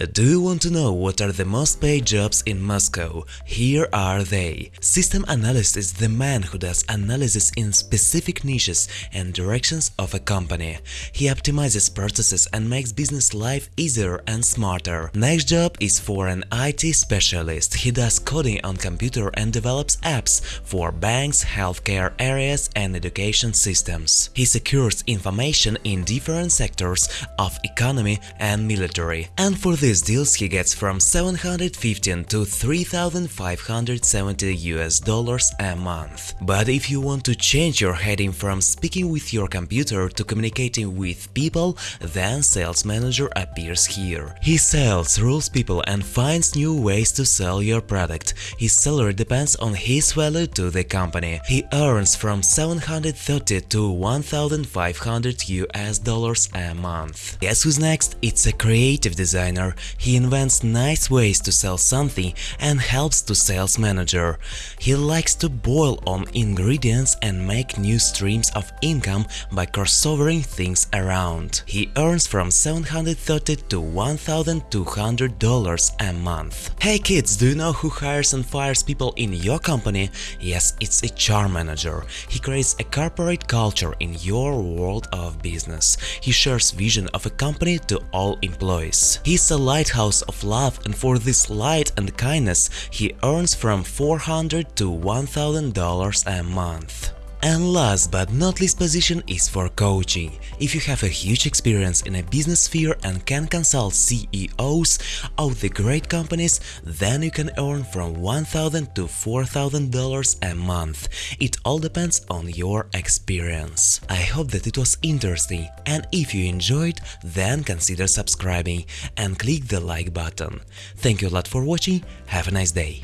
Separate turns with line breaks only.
Do you want to know what are the most paid jobs in Moscow? Here are they. System analyst is the man who does analysis in specific niches and directions of a company. He optimizes processes and makes business life easier and smarter. Next job is for an IT specialist. He does coding on computer and develops apps for banks, healthcare areas and education systems. He secures information in different sectors of economy and military. And for these deals he gets from 715 to 3570 US dollars a month. But if you want to change your heading from speaking with your computer to communicating with people, then sales manager appears here. He sells, rules people and finds new ways to sell your product. His salary depends on his value to the company. He earns from 730 to 1500 US dollars a month. Guess who's next? It's a creative designer. He invents nice ways to sell something and helps to sales manager. He likes to boil on ingredients and make new streams of income by crossovering things around. He earns from 730 to 1200 dollars a month. Hey kids, do you know who hires and fires people in your company? Yes, it's a HR manager. He creates a corporate culture in your world of business. He shares vision of a company to all employees. He's a lighthouse of love and for this light and kindness he earns from 400 to 1000 dollars a month. And last but not least position is for coaching. If you have a huge experience in a business sphere and can consult CEOs of the great companies, then you can earn from 1,000 to $4,000 a month. It all depends on your experience. I hope that it was interesting and if you enjoyed, then consider subscribing and click the like button. Thank you a lot for watching, have a nice day.